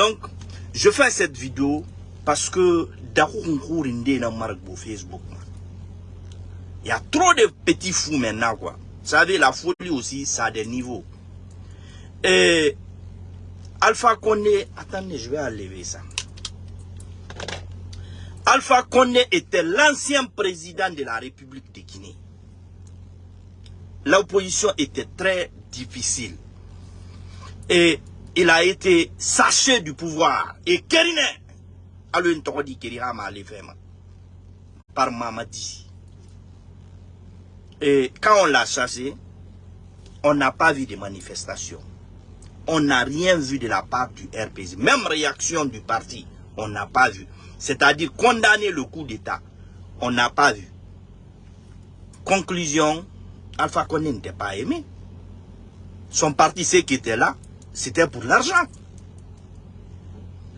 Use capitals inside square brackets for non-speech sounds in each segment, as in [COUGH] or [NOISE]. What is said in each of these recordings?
Donc, je fais cette vidéo parce que Facebook. Il y a trop de petits fous maintenant, quoi. Vous savez, la folie aussi, ça a des niveaux. Et Alpha Condé, attendez, je vais enlever ça. Alpha Condé était l'ancien président de la République de Guinée. L'opposition était très difficile. Et il a été saché du pouvoir. Et Kerine, par Mamadi. Et quand on l'a chassé, on n'a pas vu de manifestations. On n'a rien vu de la part du RPZ. Même réaction du parti, on n'a pas vu. C'est-à-dire condamner le coup d'État, on n'a pas vu. Conclusion, Alpha Condé n'était pas aimé. Son parti, ceux qui étaient là, c'était pour l'argent.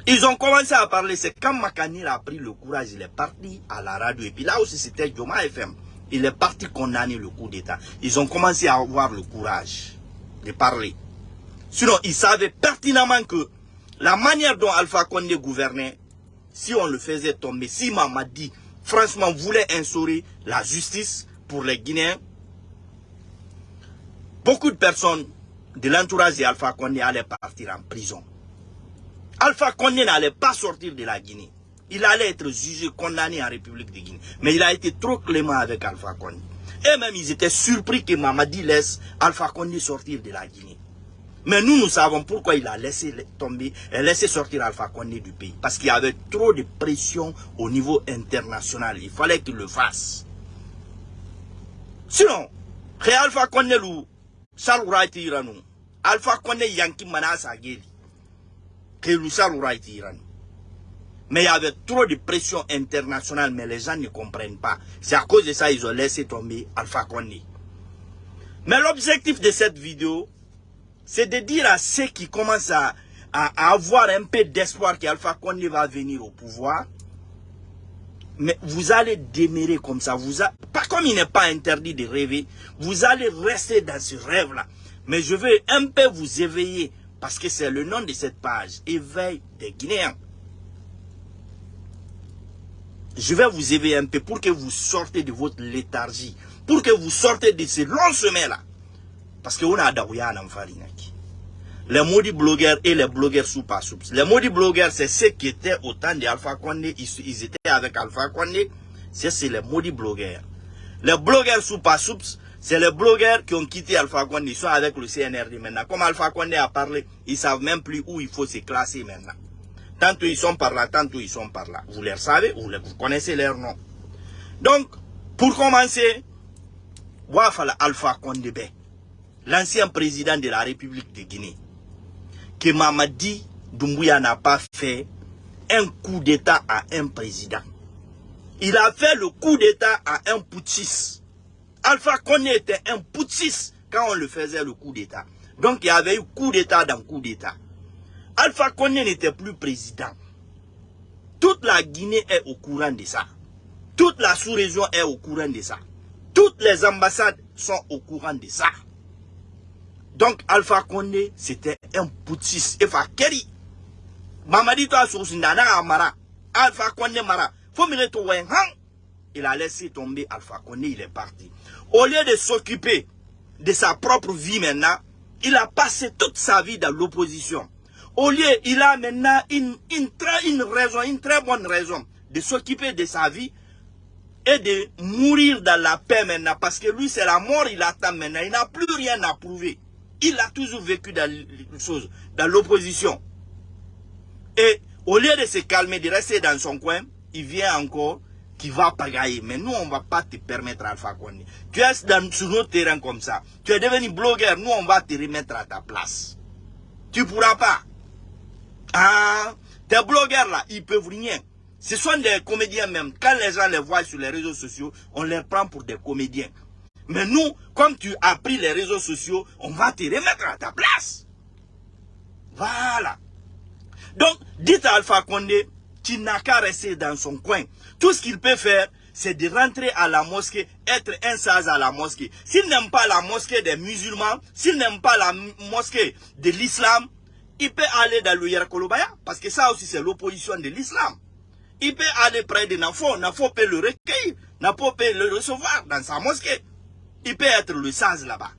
Ils ont commencé à parler, c'est quand Makanir a pris le courage, il est parti à la radio. Et puis là aussi, c'était Joma FM. Il est parti condamner le coup d'État. Ils ont commencé à avoir le courage de parler. Sinon, ils savaient pertinemment que la manière dont Alpha Condé gouvernait, si on le faisait tomber, si Mamadi, franchement, voulait instaurer la justice pour les Guinéens, beaucoup de personnes de l'entourage d'Alpha Condé allaient partir en prison. Alpha Condé n'allait pas sortir de la Guinée. Il allait être jugé, condamné en République de Guinée. Mais il a été trop clément avec Alpha Condé. Et même ils étaient surpris que Mamadi laisse Alpha Condé sortir de la Guinée. Mais nous, nous savons pourquoi il a laissé tomber, et laissé sortir Alpha Condé du pays. Parce qu'il y avait trop de pression au niveau international. Il fallait qu'il le fasse. Sinon, Alpha Condé ou Salura Iranou, Alpha Condé Yanki Manasa Geli, que Salura Iranou. Mais il y avait trop de pression internationale, mais les gens ne comprennent pas. C'est à cause de ça qu'ils ont laissé tomber Alpha Condé. Mais l'objectif de cette vidéo, c'est de dire à ceux qui commencent à, avoir un peu d'espoir qu'Alpha Condé va venir au pouvoir, mais vous allez démérer comme ça. Vous pas comme il n'est pas interdit de rêver, vous allez rester dans ce rêve-là. Mais je veux un peu vous éveiller, parce que c'est le nom de cette page, Éveil des Guinéens. Je vais vous éveiller un peu pour que vous sortez de votre léthargie, pour que vous sortez de ce long chemin-là. Parce qu'on a Daouya Farinaki. Les maudits blogueurs et les blogueurs sous pas Les maudits blogueurs, c'est ceux qui étaient au temps d'Alpha Condé. Ils, étaient avec Alpha Condé. C'est les maudits blogueurs. Les blogueurs sous pas c'est les blogueurs qui ont quitté Alpha Condé. Ils sont avec le CNRD maintenant. Comme Alpha Condé a parlé, ils savent même plus où il faut se classer maintenant. Tantôt ils sont par là, tantôt ils sont par là. Vous les savez, vous, vous connaissez leur nom. Donc, pour commencer, Wafala Alpha Condé l'ancien président de la République de Guinée, que Mamadi Doumbouya n'a pas fait un coup d'État à un président. Il a fait le coup d'État à un putschiste. Alpha Condé était un putschiste quand on le faisait le coup d'État. Donc il y avait eu coup d'État dans coup d'État. Alpha Condé n'était plus président. Toute la Guinée est au courant de ça. Toute la sous-région est au courant de ça. Toutes les ambassades sont au courant de ça. Donc Alpha Condé, c'était un to Nana Amara. Alpha Mara. Faut me to Il a laissé tomber Alpha Condé, il est parti. Au lieu de s'occuper de sa propre vie maintenant, il a passé toute sa vie dans l'opposition. Au lieu, il a maintenant une, une, très, une raison, une très bonne raison de s'occuper de sa vie et de mourir dans la paix maintenant. Parce que lui, c'est la mort, il attend maintenant. Il n'a plus rien à prouver. Il a toujours vécu dans dans l'opposition. Et au lieu de se calmer, de rester dans son coin, il vient encore qui va pagailler. Mais nous, on ne va pas te permettre Alpha Condé. Tu es dans, sur notre terrain comme ça. Tu es devenu blogueur. Nous, on va te remettre à ta place. Tu ne pourras pas. Ah, tes blogueurs là, ils peuvent rien. Ce sont des comédiens même. Quand les gens les voient sur les réseaux sociaux, on les prend pour des comédiens. Mais nous, comme tu as pris les réseaux sociaux, on va te remettre à ta place. Voilà. Donc, dites à Alpha Condé, tu n'as qu'à rester dans son coin. Tout ce qu'il peut faire, c'est de rentrer à la mosquée, être un sage à la mosquée. S'il n'aime pas la mosquée des musulmans, s'il n'aime pas la mosquée de l'islam, il peut aller dans le Yerakolobaya, parce que ça aussi c'est l'opposition de l'islam. Il peut aller près de Nafo, Nafo peut le recueillir, Nafo peut le recevoir dans sa mosquée. Il peut être le sage là-bas.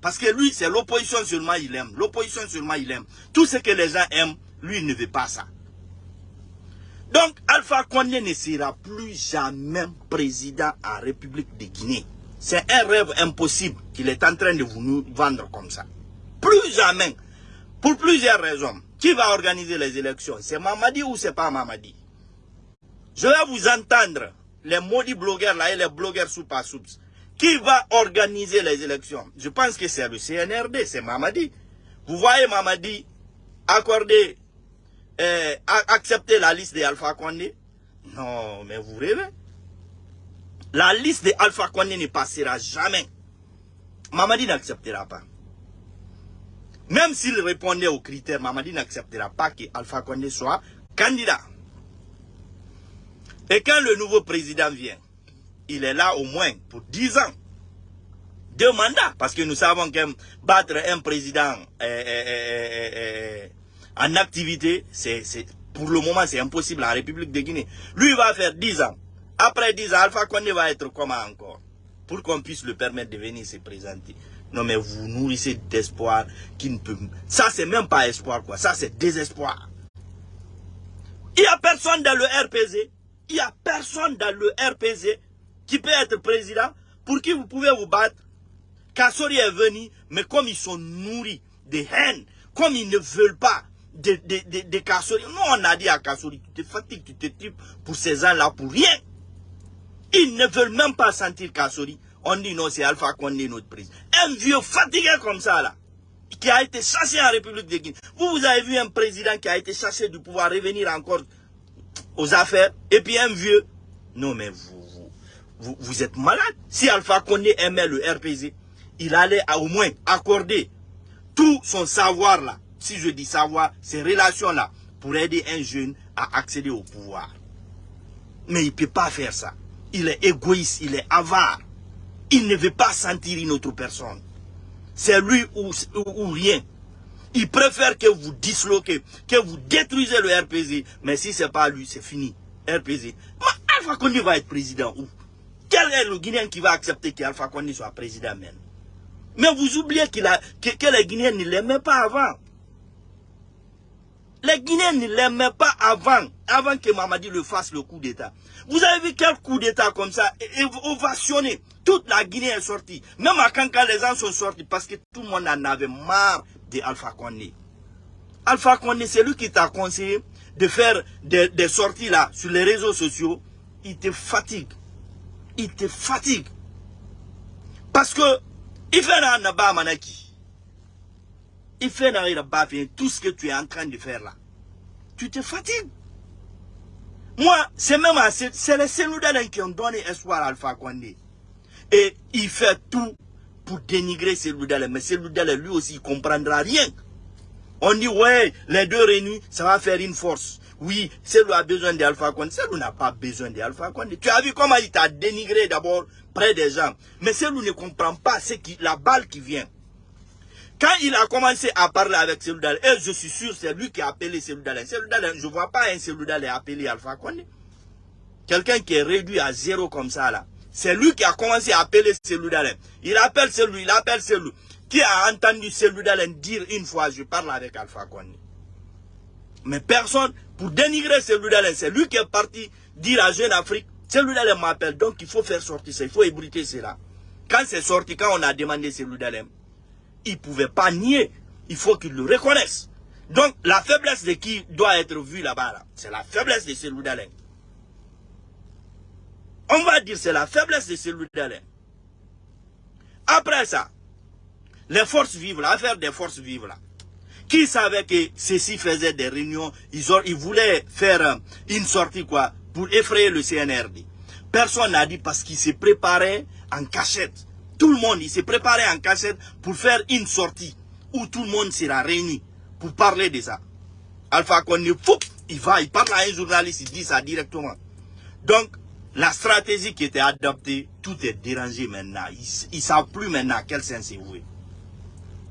Parce que lui, c'est l'opposition seulement il aime. L'opposition seulement il aime. Tout ce que les gens aiment, lui il ne veut pas ça. Donc, Alpha Condé ne sera plus jamais président en République de Guinée. C'est un rêve impossible qu'il est en train de vous nous vendre comme ça. Plus jamais. Pour plusieurs raisons. Qui va organiser les élections? C'est Mamadi ou c'est pas Mamadi? Je vais vous entendre, les maudits blogueurs là et les blogueurs sous soups. Qui va organiser les élections? Je pense que c'est le CNRD, c'est Mamadi. Vous voyez Mamadi accorder euh, accepter la liste de Alpha Condé? Non, mais vous rêvez. La liste de Alpha Condé ne passera jamais. Mamadi n'acceptera pas. Même s'il répondait aux critères, Mamadi n'acceptera pas que Alpha Condé soit candidat. Et quand le nouveau président vient, il est là au moins pour 10 ans. Deux mandats, parce que nous savons que battre un président euh, euh, euh, en activité, c'est pour le moment, c'est impossible en République de Guinée. Lui, va faire 10 ans. Après 10 ans, Alpha Condé va être comment encore? Pour qu'on puisse le permettre de venir se présenter. Non, mais vous nourrissez d'espoir qui ne peut... Ça, c'est même pas espoir, quoi. Ça, c'est désespoir. Il n'y a personne dans le RPZ. Il n'y a personne dans le RPZ qui peut être président pour qui vous pouvez vous battre. Kassori est venu, mais comme ils sont nourris de haine, comme ils ne veulent pas de, de, de, Kassori. Nous, on a dit à Kassori, tu te fatigues, tu te tripes pour ces gens-là pour rien. Ils ne veulent même pas sentir Kassori. On dit non, c'est Alpha Condé notre président. Un vieux fatigué comme ça, là, qui a été chassé en République de Guinée. Vous, vous avez vu un président qui a été chassé du pouvoir revenir encore aux affaires, et puis un vieux. Non, mais vous, vous, êtes malade. Si Alpha Condé aimait le RPZ, il allait au moins accorder tout son savoir là si je dis savoir, ces relations-là, pour aider un jeune à accéder au pouvoir. Mais il ne peut pas faire ça. Il est égoïste, il est avare. Il ne veut pas sentir une autre personne. C'est lui ou, ou, rien. Il préfère que vous disloquez, que vous détruisez le RPZ. Mais si ce n'est pas lui, c'est fini. RPZ. Mais Alpha Condé va être président où? Quel est le Guinéen qui va accepter qu'Alpha Condé soit président même? Mais vous oubliez a, que, les Guinéens ne l'aimaient pas avant. Les Guinéens ne l'aimaient pas avant, avant que Mamadi le fasse le coup d'État. Vous avez vu quel coup d'État comme ça, ovationné. Toute la Guinée est sortie. Même à Kanka, les gens sont sortis parce que tout le monde en avait marre de Alpha Condé. Alpha Condé, c'est lui qui t'a conseillé de faire des, sorties là sur les réseaux sociaux. Il te fatigue. Il te fatigue. Parce que, il fait un manaki il fait tout ce que tu es en train de faire là. Tu te fatigues. Moi, c'est même c'est les Seloudalens qui ont donné espoir à Alpha Condé. Et il fait tout pour dénigrer Seloudalen. Mais Seloudalen, lui aussi, il comprendra rien. On dit, ouais, les deux réunis, ça va faire une force. Oui, Selou a besoin d'Alpha Condé. Selou n'a pas besoin d'Alpha Condé. Tu as vu comment il t'a dénigré d'abord près des gens. Mais Selou ne comprend pas la balle qui vient. Quand il a commencé à parler avec Seloudal, et je suis sûr c'est lui qui a appelé Seloudal. Seloudal, je ne vois pas un Seloudal appeler Alpha Condé. Quelqu'un qui est réduit à zéro comme ça là. C'est lui qui a commencé à appeler Seloudal. Il appelle celui, il appelle celui. Qui a entendu Seloudal dire une fois, je parle avec Alpha Condé. Mais personne, pour dénigrer Seloudal, c'est lui qui est parti dire à Jeune Afrique, Seloudal m'appelle, donc il faut faire sortir ça, il faut ébruiter cela. Quand c'est sorti, quand on a demandé Seloudal, il ne pouvait pas nier. Il faut qu'il le reconnaisse. Donc, la faiblesse de qui doit être vue là-bas, c'est la faiblesse de celui d'Alain. On va dire c'est la faiblesse de celui d'Alain. Après ça, les forces vives, l'affaire des forces vives là, qui savait que ceux-ci faisaient des réunions, ils, ils voulaient faire euh, une sortie quoi, pour effrayer le CNRD. Personne n'a dit parce qu'ils se préparaient en cachette. Tout le monde, il s'est préparé en cachette pour faire une sortie où tout le monde sera réuni pour parler de ça. Alpha Condé, il va, il parle à un journaliste, il dit ça directement. Donc, la stratégie qui était adoptée, tout est dérangé maintenant. Ils ne savent plus maintenant quel sens c'est voué.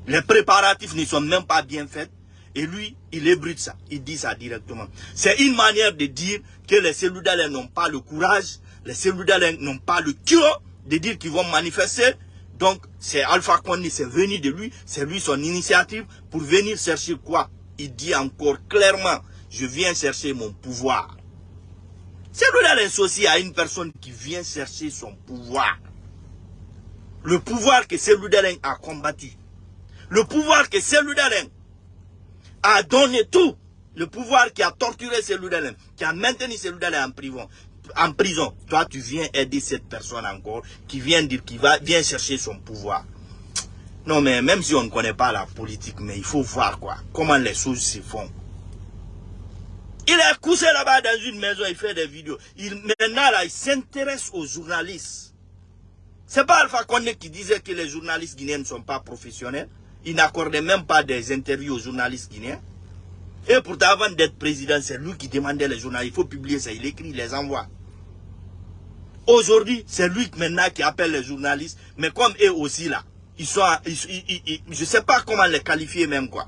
Les préparatifs ne sont même pas bien faits. Et lui, il ébrute ça. Il dit ça directement. C'est une manière de dire que les cellules n'ont pas le courage, les cellules n'ont pas le cœur de dire qu'ils vont manifester. Donc, c'est Alpha Condé, c'est venu de lui, c'est lui son initiative pour venir chercher quoi? Il dit encore clairement, je viens chercher mon pouvoir. Celui-là associé à une personne qui vient chercher son pouvoir. Le pouvoir que celui a combattu. Le pouvoir que celui a donné tout. Le pouvoir qui a torturé celui qui a maintenu celui en prison. En prison. Toi, tu viens aider cette personne encore, qui vient dire qu'il va, chercher son pouvoir. Non, mais même si on ne connaît pas la politique, mais il faut voir quoi, comment les choses se font. Il est couché là-bas dans une maison, il fait des vidéos. Il, maintenant, là, il s'intéresse aux journalistes. C'est pas Alpha Condé qui disait que les journalistes guinéens ne sont pas professionnels. Il n'accordait même pas des interviews aux journalistes guinéens. Et pourtant, avant d'être président, c'est lui qui demandait les journalistes. Il faut publier ça. Il écrit, il les envoie. Aujourd'hui, c'est lui maintenant qui appelle les journalistes. Mais comme eux aussi là, ils sont, je ne sais pas comment les qualifier même quoi.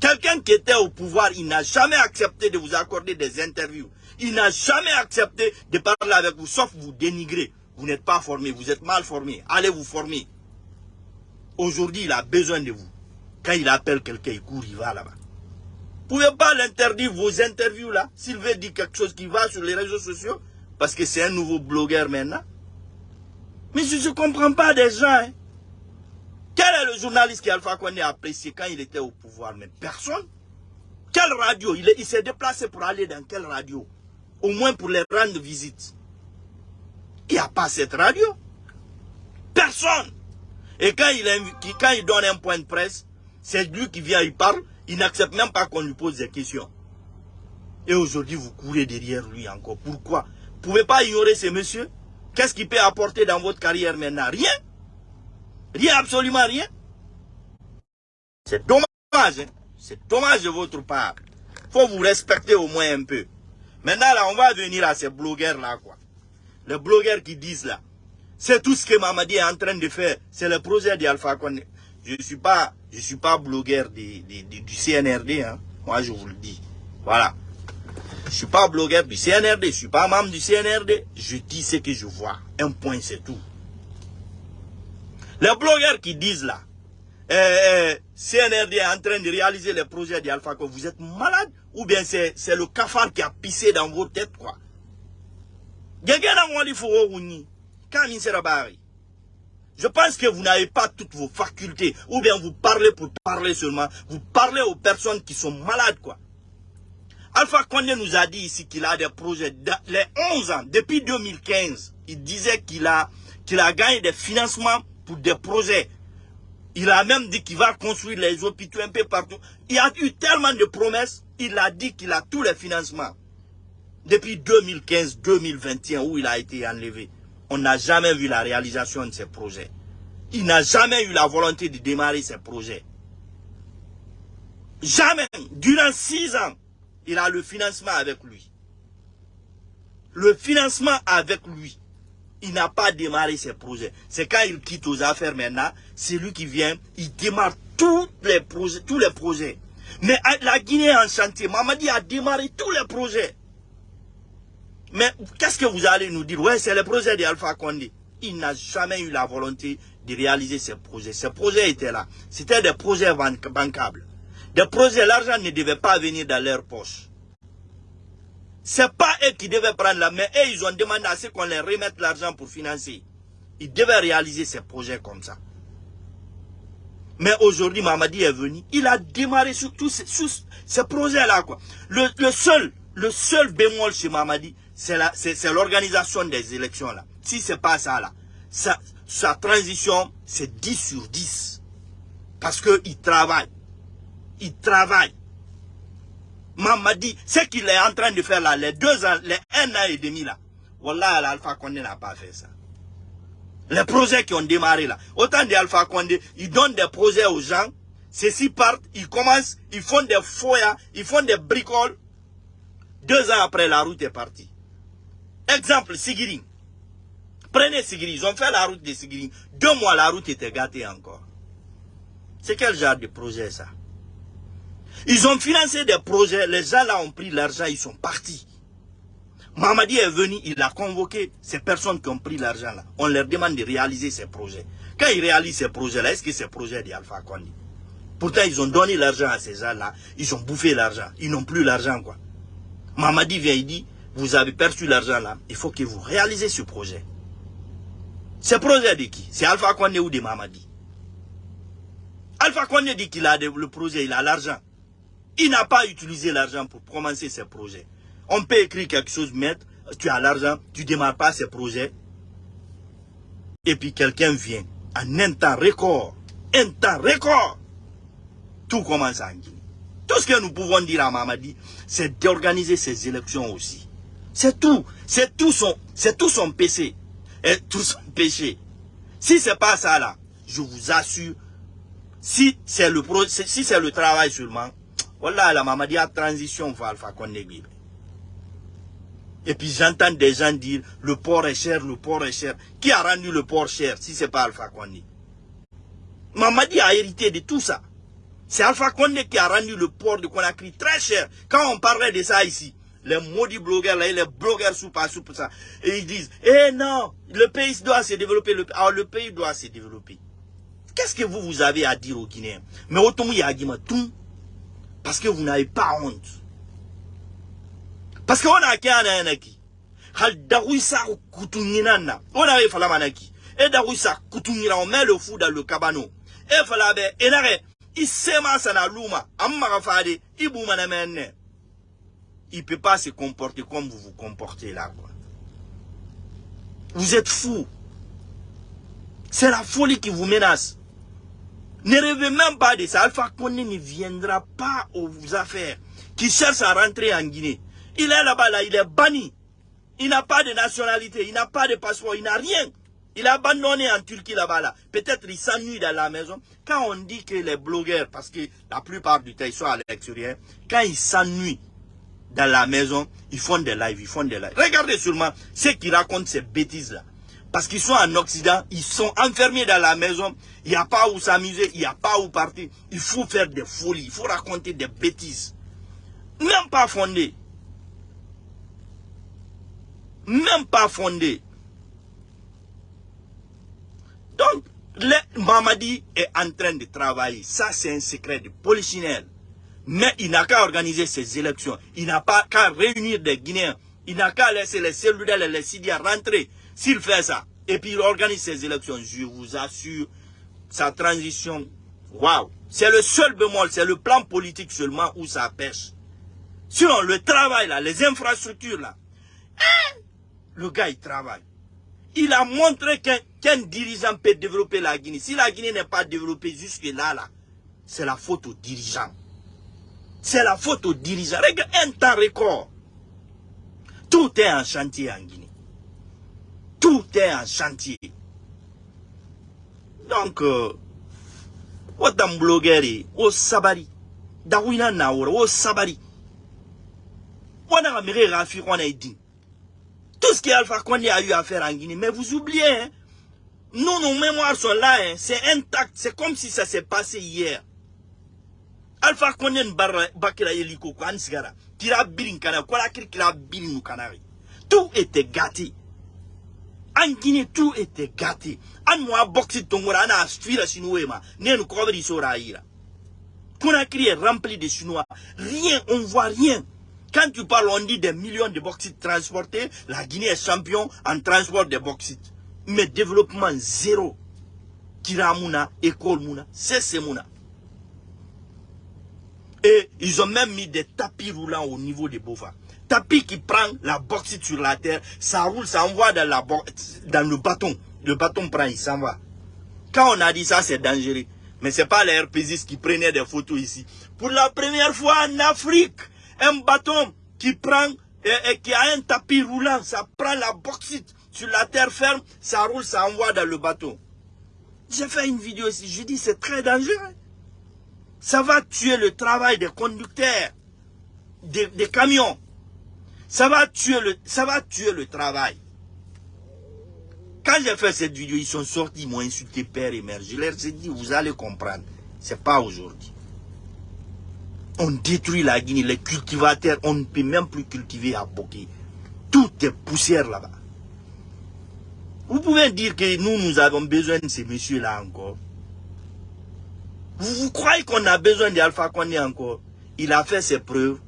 Quelqu'un qui était au pouvoir, il n'a jamais accepté de vous accorder des interviews. Il n'a jamais accepté de parler avec vous, sauf vous dénigrer. Vous n'êtes pas formé, vous êtes mal formé. Allez vous former. Aujourd'hui, il a besoin de vous. Quand il appelle quelqu'un, il court, il va là-bas. Vous ne pouvez pas l'interdire vos interviews là. S'il veut dire quelque chose qui va sur les réseaux sociaux, parce que c'est un nouveau blogueur maintenant. Mais je ne comprends pas des gens. Hein. Quel est le journaliste qui Alpha Condé a apprécié quand il était au pouvoir? Mais personne. Quelle radio? Il, s'est déplacé pour aller dans quelle radio? Au moins pour les rendre visite. Il n'y a pas cette radio. Personne. Et quand il, il donne un point de presse, c'est lui qui vient, il parle, il n'accepte même pas qu'on lui pose des questions. Et aujourd'hui, vous courez derrière lui encore. Pourquoi? Vous ne pouvez pas ignorer ces messieurs Qu'est-ce qu'il peut apporter dans votre carrière maintenant? Rien. Rien, absolument rien. C'est dommage, hein. c'est dommage de votre part. faut vous respecter au moins un peu. Maintenant, là, on va venir à ces blogueurs-là, quoi. Les blogueurs qui disent là, c'est tout ce que Mamadi est en train de faire. C'est le projet d'Alpha Condé. Je ne suis pas, suis pas blogueur du CNRD, hein. Moi, je vous le dis. Voilà. Je ne suis pas blogueur du CNRD, je ne suis pas membre du CNRD. Je dis ce que je vois. Un point, c'est tout. Les blogueurs qui disent là, eh, eh, CNRD est en train de réaliser les projets d'Alpha Condé, vous êtes malade ou bien c'est le cafard qui a pissé dans vos têtes, quoi? Je pense que vous n'avez pas toutes vos facultés. Ou bien vous parlez pour parler seulement. Vous parlez aux personnes qui sont malades, quoi. Alpha Condé nous a dit ici qu'il a des projets. Les 11 ans, depuis 2015, il disait qu'il a, qu'il a gagné des financements pour des projets. Il a même dit qu'il va construire les hôpitaux un peu partout. Il a eu tellement de promesses. Il a dit qu'il a tous les financements depuis 2015-2021 où il a été enlevé, on n'a jamais vu la réalisation de ces projets. Il n'a jamais eu la volonté de démarrer ces projets. Jamais. Durant six ans, il a le financement avec lui. Le financement avec lui. Il n'a pas démarré ses projets. C'est quand il quitte aux affaires maintenant, c'est lui qui vient, il démarre tous les projets. Tous les projets. Mais la Guinée en chantier. Mamadi a démarré tous les projets. Mais qu'est-ce que vous allez nous dire? Ouais, c'est le projet d'Alpha Condé. Il n'a jamais eu la volonté de réaliser ces projets. Ces projets étaient là. C'était des projets bancables. Des projets, l'argent ne devait pas venir dans leur poche. C'est pas eux qui devaient prendre la main. Et ils ont demandé à ce qu'on leur remette l'argent pour financer. Ils devaient réaliser ces projets comme ça. Mais aujourd'hui, Mamadi est venu. Il a démarré sur tous ces, projets-là. Le, le, seul, le seul bémol chez Mamadi, c'est l'organisation des élections là. Si c'est pas ça là, sa, transition, c'est 10 sur 10. Parce qu'il travaille. Il travaille. Maman dit, ce qu'il est en train de faire là, les deux ans, les un an et demi là, Wallah, l'Alpha Condé n'a pas fait ça. Les projets qui ont démarré là. Autant d'Alpha Condé, ils donnent des projets aux gens, ceux-ci partent, ils commencent, ils font des foyers, ils font des bricoles. Deux ans après, la route est partie. Exemple, Sigiri. Prenez Sigiri, ils ont fait la route de Sigiri. Deux mois, la route était gâtée encore. C'est quel genre de projet ça? Ils ont financé des projets, les gens là ont pris l'argent, ils sont partis. Mamadi est venu, il a convoqué ces personnes qui ont pris l'argent là. On leur demande de réaliser ces projets. Quand ils réalisent ces projets-là, est-ce que ces projets d'Alpha Kondi Pourtant, ils ont donné l'argent à ces gens-là. Ils ont bouffé l'argent. Ils n'ont plus l'argent, quoi. Mamadi vient, il dit, vous avez perçu l'argent là. Il faut que vous réalisez ce projet. Ce projet de qui? C'est Alpha Kondi ou de Mamadi? Alpha Kondi dit qu'il a le projet, il a l'argent. Il n'a pas utilisé l'argent pour commencer ses projets. On peut écrire quelque chose, mettre, tu as l'argent, tu ne démarres pas ces projets. Et puis quelqu'un vient en un temps record, un temps record, tout commence en Guinée. Tout ce que nous pouvons dire à Mamadi, c'est d'organiser ces élections aussi. C'est tout. C'est tout son, c'est tout son péché. Et [LAUGHS] tout son péché. Si c'est pas ça là, je vous assure, si c'est le si c'est le travail seulement, [TSK] voilà la Mamadi a transition vers Alpha et puis j'entends des gens dire, le port est cher, le port est cher. Qui a rendu le port cher si ce n'est pas Alpha Condé Mamadi a hérité de tout ça. C'est Alpha Condé qui a rendu le port de Conakry très cher. Quand on parlait de ça ici, les maudits blogueurs, là, les blogueurs sous pas sous ça, et ils disent, eh non, le pays doit se développer, le, alors le pays doit se développer. Qu'est-ce que vous, vous avez à dire aux Guinéens? Mais autant il y a tout, parce que vous n'avez pas honte. parce que ona ke ana yanaki hal dawisa kutunyina na ona e fala manaki e dawisa kutunyina on met le fou dans le cabano. E fala be enare isema sana luma amma gafade ibuma na il peut pas se comporter comme vous vous comportez là quoi vous êtes fou c'est la folie qui vous menace ne rêvez même pas de ça Alpha Condé ne viendra pas aux affaires qui cherche à rentrer en Guinée il est là-bas, là, il est banni. Il n'a pas de nationalité, il n'a pas de passeport, il n'a rien. Il est abandonné en Turquie là-bas. Là. Peut-être il s'ennuie dans la maison. Quand on dit que les blogueurs, parce que la plupart du temps ils sont à l'extérieur, quand ils s'ennuient dans la maison, ils font des lives, ils font des lives. Regardez seulement ceux qui racontent ces bêtises-là. Parce qu'ils sont en Occident, ils sont enfermés dans la maison, il n'y a pas où s'amuser, il n'y a pas où partir. Il faut faire des folies, il faut raconter des bêtises. Même pas fondées même pas fondé. Donc, Mamadi est en train de travailler. Ça, c'est un secret de polichinelle. Mais il n'a qu'à organiser ses élections. Il n'a pas qu'à réunir des Guinéens. Il n'a qu'à laisser les cellulaires et les Sidias rentrer. S'il fait ça, et puis il organise ses élections, je vous assure, sa transition, waouh. C'est le seul bémol, c'est le plan politique seulement où ça pêche. Sinon, le travail là, les infrastructures là, hein, le gars, il travaille. Il a montré qu'un dirigeant peut développer la Guinée. Si la Guinée n'est pas développée jusque-là, là, c'est la faute aux dirigeants. C'est la faute aux dirigeants. Regarde, un temps record. Tout est en chantier en Guinée. Tout est en chantier. Donc, euh, wadam blogeri, o sabari. Dawina naora, o sabari. Wana amere rafi, wana dit tout ce qu'Alpha Condé a eu à faire en Guinée. Mais vous oubliez, hein, nous, nos mémoires sont là, hein, c'est intact, c'est comme si ça s'est passé hier. Alpha Condé bakira yeliko ko ansigara kira birin kana kola kira birin kanari. Tout était gâté. En Guinée, tout était gâté. An moi boxi tongora ana astuira sinuema. Nenu kobri sora ira. Conakry est rempli de Chinois. Rien, on voit rien. Quand tu parles, on dit des millions de bauxites transportés. La Guinée est champion en transport de bauxites. Mais développement zéro. Kiramuna, école Mouna, c'est Mouna. Et ils ont même mis des tapis roulants au niveau des bovins. Tapis qui prend la bauxite sur la terre, ça roule, ça envoie dans, le bâton. Le bâton prend, il s'en va. Quand on a dit ça, c'est dangereux. Mais ce n'est pas les RPGistes qui prenaient des photos ici. Pour la première fois en Afrique, un bâton qui prend et, qui a un tapis roulant, ça prend la bauxite sur la terre ferme, ça roule, ça envoie dans le bateau. J'ai fait une vidéo ici, je dis c'est très dangereux. Ça va tuer le travail des conducteurs, des, camions. Ça va, tuer le, travail. Quand j'ai fait cette vidéo, ils sont sortis, ils m'ont insulté père et mère. Je leur ai dit, vous allez comprendre. C'est pas aujourd'hui. On détruit la Guinée, les cultivateurs, on ne peut même plus cultiver à Boké. Tout est poussière là-bas. Vous pouvez dire que nous, nous avons besoin de ces messieurs-là encore. Vous, croyez qu'on a besoin d'Alpha Condé encore? Il a fait ses preuves,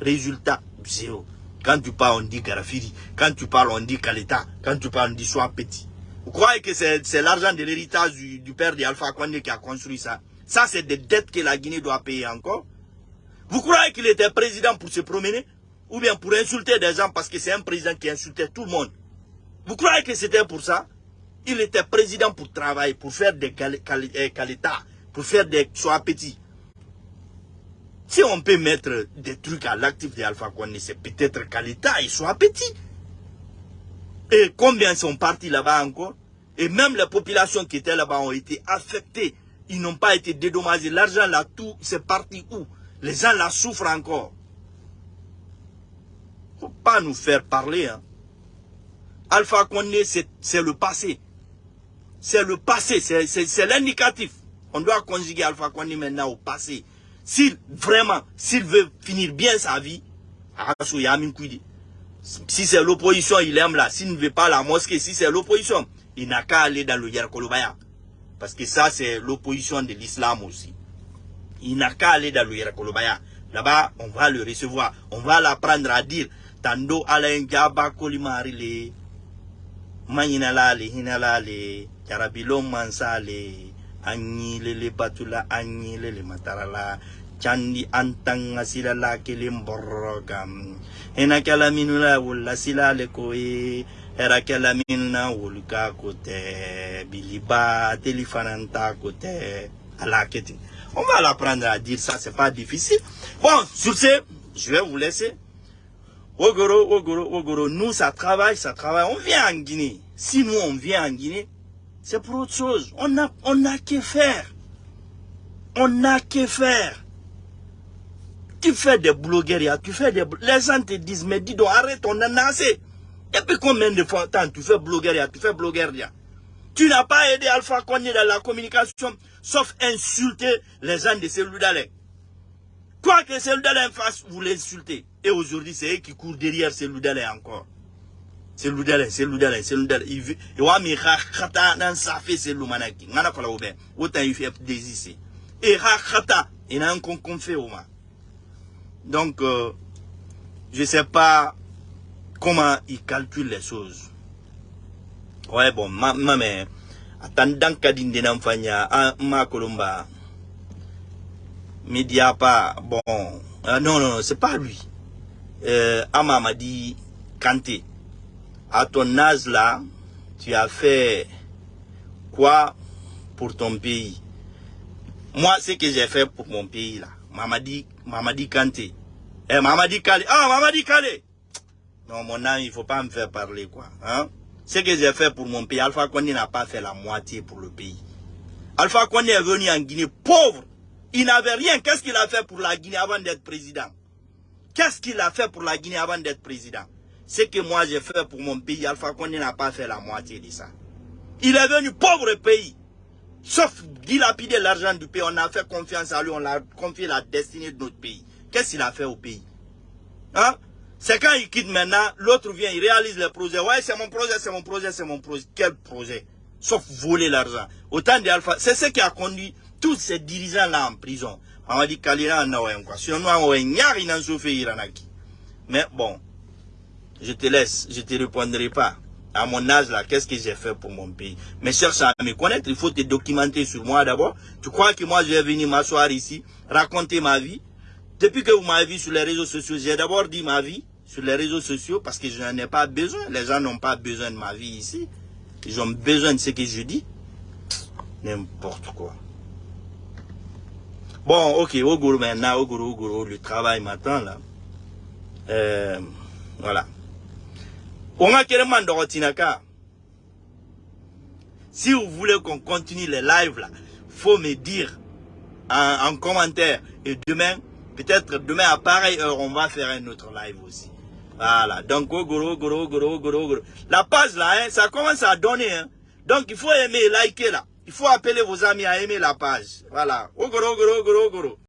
résultat zéro. Quand tu parles, on dit Garafiri. Quand tu parles, on dit Kaleta. Quand tu parles, on dit Sois petit. Vous croyez que c'est l'argent de l'héritage du, père d'Alpha Condé qui a construit ça? Ça, c'est des dettes que la Guinée doit payer encore. Vous croyez qu'il était président pour se promener? Ou bien pour insulter des gens parce que c'est un président qui insultait tout le monde? Vous croyez que c'était pour ça? Il était président pour travailler, pour faire des Kaleta, pour faire des Sois petits. Si on peut mettre des trucs à l'actif de Alpha Condé, c'est peut-être qu'à l'État, il soit petit. Et combien sont partis là-bas encore? Et même les populations qui étaient là-bas ont été affectées. Ils n'ont pas été dédommagés. L'argent là, tout, c'est parti où? Les gens là souffrent encore. faut pas nous faire parler. Hein. Alpha Condé, c'est le passé. C'est le passé, c'est l'indicatif. On doit conjuguer Alpha Condé maintenant au passé s'il vraiment, s'il veut finir bien sa vie, si c'est l'opposition, il aime là. S'il ne veut pas la mosquée, si c'est l'opposition, il n'a qu'à aller dans le Yerkolobaya. Parce que ça, c'est l'opposition de l'islam aussi. Il n'a qu'à aller dans le Yerkolobaya. Là-bas, on va le recevoir. On va l'apprendre à dire Tando alain jaba kolimarile. Maninalale, hinalale. Yarabilo mansale. Anyi lele batula anyi lele matarala candi antanga sila la kelen borogam ena kala minula wulla sila le koye era kala minuna wulka kote. Biliba telifananta kote. Alaketi on va l'apprendre à dire ça c'est pas difficile. Bon sur ce je vais vous laisser. Ogoro, Ogoro, Ogoro, nous ça travaille, ça travaille. On vient en Guinée. Si nous on vient en Guinée, c'est pour autre chose. On n'a on a que faire. On n'a que faire. Tu fais des blogueries, tu fais des... Les gens te disent, mais dis donc, arrête, on en a assez. Depuis combien de fois tu fais bloguerie, tu fais bloguerie Tu n'as pas aidé Alpha Condé dans la communication, sauf insulter les gens de Cellou-Dalé. Quoi que Cellou-Dalé fasse, vous l'insultez. Et aujourd'hui, c'est eux qui courent derrière Cellou-Dalé encore c'est l'oudale c'est l'oudale c'est l'oudale il wa mi kha khata nan safe c'est l'umanaki ngana kola obe autant il fait désister. Et khata il a un con fait au donc euh, je sais pas comment il calcule les choses. Ouais bon ma ma mais attendant kadinde nan fanya ma kolomba média pas bon euh, non non, non c'est pas lui. Euh, Ama m'a dit Kanté à ton âge là, tu as fait quoi pour ton pays? Moi, ce que j'ai fait pour mon pays là, Mamadi, Mamadi Kanté. Eh, Mamadi Kale. Ah, Mamadi Kale. Non, mon âme, il faut pas me faire parler quoi. Hein? Ce que j'ai fait pour mon pays, Alpha Condé n'a pas fait la moitié pour le pays. Alpha Condé est venu en Guinée pauvre. Il n'avait rien. Qu'est-ce qu'il a fait pour la Guinée avant d'être président? Qu'est-ce qu'il a fait pour la Guinée avant d'être président? Ce que moi j'ai fait pour mon pays, Alpha Condé n'a pas fait la moitié de ça. Il est venu pauvre pays. Sauf dilapider l'argent du pays, on a fait confiance à lui, on a confié la destinée de notre pays. Qu'est-ce qu'il a fait au pays? Hein? C'est quand il quitte maintenant, l'autre vient, il réalise le projet. Ouais, c'est mon projet, c'est mon projet, c'est mon projet. Quel projet? Sauf voler l'argent. Autant d'Alpha. C'est ce qui a conduit tous ces dirigeants-là en prison. On a dit Kalira en quoi. Sinon, on a Mais bon, je te laisse, je ne te répondrai pas. À mon âge là, qu'est-ce que j'ai fait pour mon pays? Mais cherche à me connaître, il faut te documenter sur moi d'abord. Tu crois que moi je vais venir m'asseoir ici, raconter ma vie? Depuis que vous m'avez vu sur les réseaux sociaux, j'ai d'abord dit ma vie sur les réseaux sociaux parce que je n'en ai pas besoin. Les gens n'ont pas besoin de ma vie ici. Ils ont besoin de ce que je dis. N'importe quoi. Bon, ok, Ogoro maintenant, Ogoro, Ogoro, le travail m'attend là. Euh, voilà. Si vous voulez qu'on continue les lives là, faut me dire en, commentaire. Et demain, peut-être demain à pareille heure, on va faire un autre live aussi. Voilà. Donc, goro, goro, goro, goro, goro. La page là, hein, ça commence à donner. Hein. Donc, il faut aimer, liker là. Il faut appeler vos amis à aimer la page. Voilà. Ogoro, goro, goro, goro.